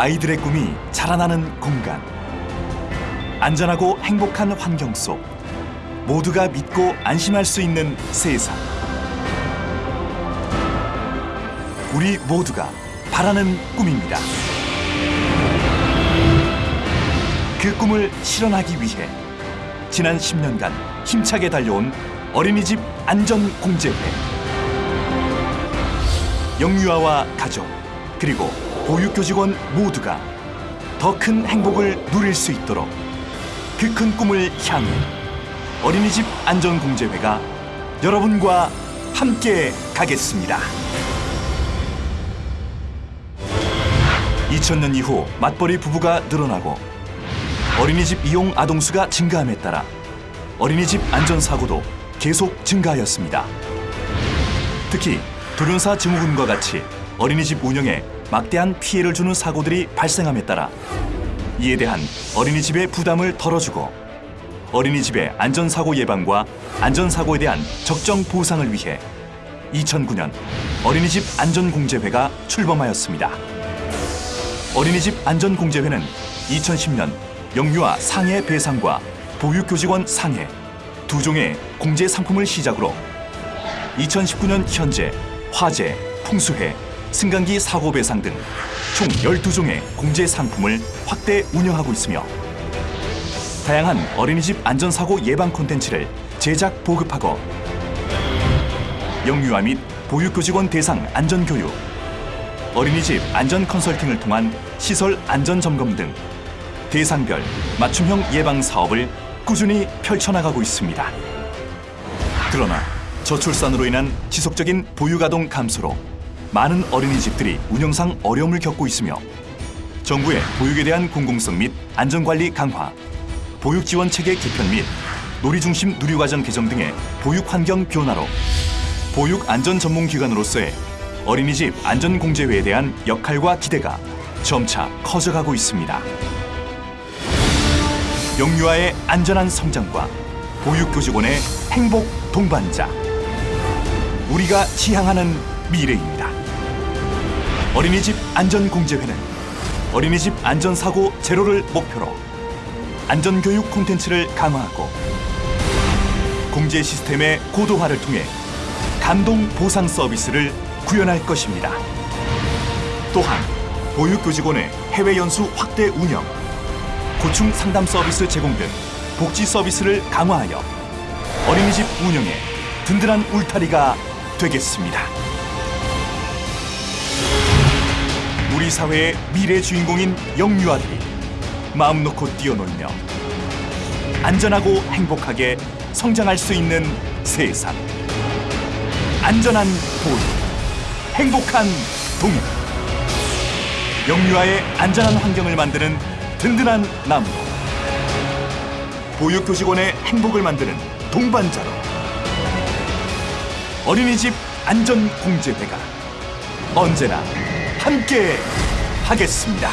아이들의 꿈이 자라나는 공간. 안전하고 행복한 환경 속 모두가 믿고 안심할 수 있는 세상. 우리 모두가 바라는 꿈입니다. 그 꿈을 실현하기 위해 지난 10년간 힘차게 달려온 어린이집 안전공제회. 영유아와 가족 그리고 보육교 직원 모두가 더 큰 행복을 누릴 수 있도록 그 큰 꿈을 향해 어린이집 안전공제회가 여러분과 함께 가겠습니다. 2000년 이후 맞벌이 부부가 늘어나고 어린이집 이용 아동수가 증가함에 따라 어린이집 안전사고도 계속 증가하였습니다. 특히 돌연사 증후군과 같이 어린이집 운영에 막대한 피해를 주는 사고들이 발생함에 따라 이에 대한 어린이집의 부담을 덜어주고 어린이집의 안전사고 예방과 안전사고에 대한 적정 보상을 위해 2009년 어린이집 안전공제회가 출범하였습니다. 어린이집 안전공제회는 2010년 영유아 상해 배상과 보육교직원 상해 두 종의 공제 상품을 시작으로 2019년 현재 화재, 풍수해, 승강기 사고 배상 등 총 12종의 공제 상품을 확대 운영하고 있으며 다양한 어린이집 안전사고 예방 콘텐츠를 제작 보급하고 영유아 및 보육교직원 대상 안전교육, 어린이집 안전 컨설팅을 통한 시설 안전 점검 등 대상별 맞춤형 예방 사업을 꾸준히 펼쳐나가고 있습니다. 그러나 저출산으로 인한 지속적인 보육아동 감소로 많은 어린이집들이 운영상 어려움을 겪고 있으며 정부의 보육에 대한 공공성 및 안전관리 강화, 보육 지원 체계 개편 및 놀이 중심 누리과정 개정 등의 보육 환경 변화로 보육 안전 전문 기관으로서의 어린이집 안전공제회에 대한 역할과 기대가 점차 커져가고 있습니다. 영유아의 안전한 성장과 보육교직원의 행복 동반자. 우리가 지향하는 미래입니다. 어린이집 안전공제회는 어린이집 안전사고 제로를 목표로 안전교육 콘텐츠를 강화하고 공제 시스템의 고도화를 통해 감동 보상 서비스를 구현할 것입니다. 또한 보육교직원의 해외 연수 확대 운영, 고충 상담 서비스 제공 등 복지 서비스를 강화하여 어린이집 운영에 든든한 울타리가 되겠습니다. 사회의 미래 주인공인 영유아들이 마음 놓고 뛰어놀며 안전하고 행복하게 성장할 수 있는 세상. 안전한 보육, 행복한 동행. 영유아의 안전한 환경을 만드는 든든한 나무. 보육교직원의 행복을 만드는 동반자로. 어린이집 안전공제회가 언제나 함께 하겠습니다.